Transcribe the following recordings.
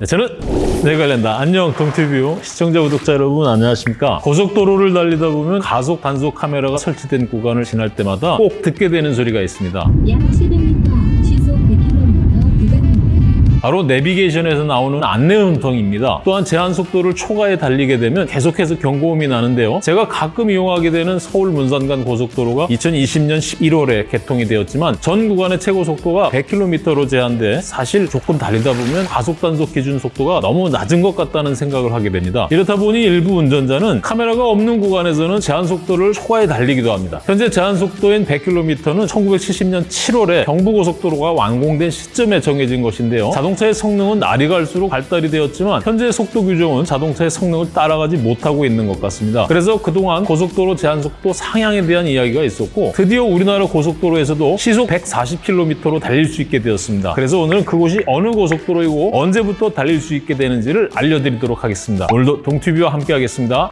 네, 저는 네갈랜다. 안녕 동티뷰 시청자 구독자 여러분 안녕하십니까? 고속도로를 달리다 보면 가속 단속 카메라가 설치된 구간을 지날 때마다 꼭 듣게 되는 소리가 있습니다. 약 700m, 바로 내비게이션에서 나오는 안내 음성입니다. 또한 제한 속도를 초과해 달리게 되면 계속해서 경고음이 나는데요. 제가 가끔 이용하게 되는 서울 문산 간 고속도로가 2020년 11월에 개통이 되었지만 전 구간의 최고 속도가 100km로 제한돼 사실 조금 달리다 보면 가속 단속 기준 속도가 너무 낮은 것 같다는 생각을 하게 됩니다. 이렇다 보니 일부 운전자는 카메라가 없는 구간에서는 제한 속도를 초과해 달리기도 합니다. 현재 제한 속도인 100km는 1970년 7월에 경부고속도로가 완공된 시점에 정해진 것인데요. 자동 차의 성능은 날이 갈수록 발달이 되었지만 현재 속도 규정은 자동차의 성능을 따라가지 못하고 있는 것 같습니다. 그래서 그동안 고속도로 제한 속도 상향에 대한 이야기가 있었고 드디어 우리나라 고속도로에서도 시속 140km로 달릴 수 있게 되었습니다. 그래서 오늘은 그곳이 어느 고속도로이고 언제부터 달릴 수 있게 되는지를 알려드리도록 하겠습니다. 오늘도 동티뷰와 함께 하겠습니다.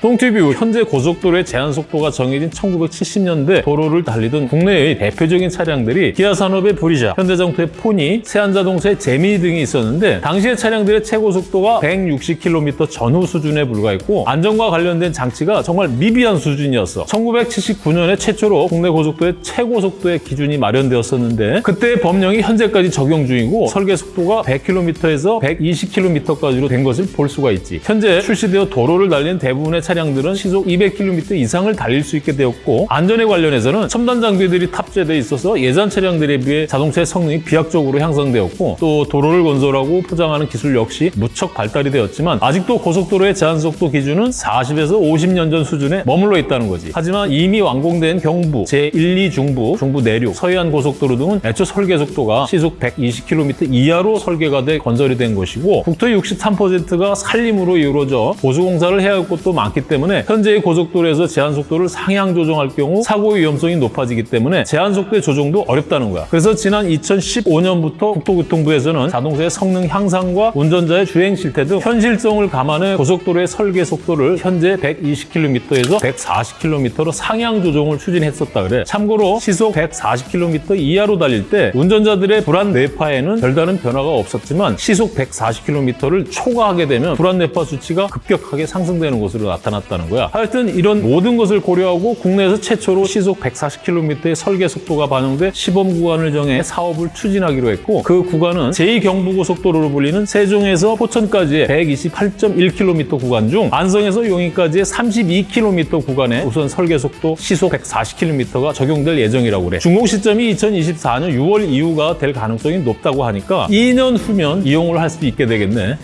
동티뷰 현재 고속도로의 제한 속도가 정해진 1970년대 도로를 달리던 국내의 대표적인 차량들이 기아 산업의 브리자, 현대자동차의 포니, 세안자동차의 제미 등이 있었는데 당시의 차량들의 최고 속도가 160km 전후 수준에 불과했고 안전과 관련된 장치가 정말 미비한 수준이었어. 1979년에 최초로 국내 고속도의 최고 속도의 기준이 마련되었었는데 그때의 법령이 현재까지 적용 중이고 설계 속도가 100km에서 120km까지로 된 것을 볼 수가 있지. 현재 출시되어 도로를 달리는 대부분의 차량들은 시속 200km 이상을 달릴 수 있게 되었고 안전에 관련해서는 첨단 장비들이 탑재돼 있어서 예전 차량들에 비해 자동차의 성능이 비약적으로 향상되었고 또 도로를 건설하고 포장하는 기술 역시 무척 발달이 되었지만 아직도 고속도로의 제한 속도 기준은 40에서 50년 전 수준에 머물러 있다는 거지. 하지만 이미 완공된 경부, 제1, 2 중부, 중부 내륙, 서해안 고속도로 등은 애초 설계 속도가 시속 120km 이하로 설계가 돼 건설이 된 것이고 국토의 63%가 산림으로 이루어져 보수공사를 해야 할 곳도 많기 때문에 현재의 고속도로에서 제한 속도를 상향 조정할 경우 사고 위험성이 높아지기 때문에 제한 속도의 조정도 어렵다는 거야. 그래서 지난 2015년부터 국토교통부에서는 자동차의 성능 향상과 운전자의 주행 실태 등 현실성을 감안해 고속도로의 설계 속도를 현재 120km에서 140km로 상향 조정을 추진했었다 그래. 참고로 시속 140km 이하로 달릴 때 운전자들의 불안 뇌파에는 별다른 변화가 없었지만 시속 140km를 초과하게 되면 불안 뇌파 수치가 급격하게 상승되는 것으로 나타났다 는 거야. 하여튼 이런 모든 것을 고려하고 국내에서 최초로 시속 140km의 설계 속도가 반영돼 시범 구간을 정해 사업을 추진하기로 했고 그 구간은 제2경부고속도로로 불리는 세종에서 포천까지의 128.1km 구간 중 안성에서 용인까지의 32km 구간에 우선 설계 속도 시속 140km가 적용될 예정이라고 그래. 준공 시점이 2024년 6월 이후가 될 가능성이 높다고 하니까 2년 후면 이용을 할 수 있게 되겠네.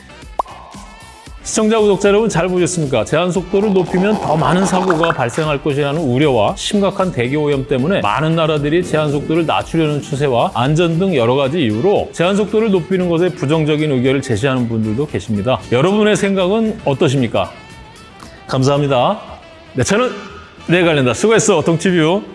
시청자, 구독자 여러분 잘 보셨습니까? 제한 속도를 높이면 더 많은 사고가 발생할 것이라는 우려와 심각한 대기 오염 때문에 많은 나라들이 제한 속도를 낮추려는 추세와 안전 등 여러 가지 이유로 제한 속도를 높이는 것에 부정적인 의견을 제시하는 분들도 계십니다. 여러분의 생각은 어떠십니까? 감사합니다. 네, 저는 내관련다 수고했어, 동티뷰.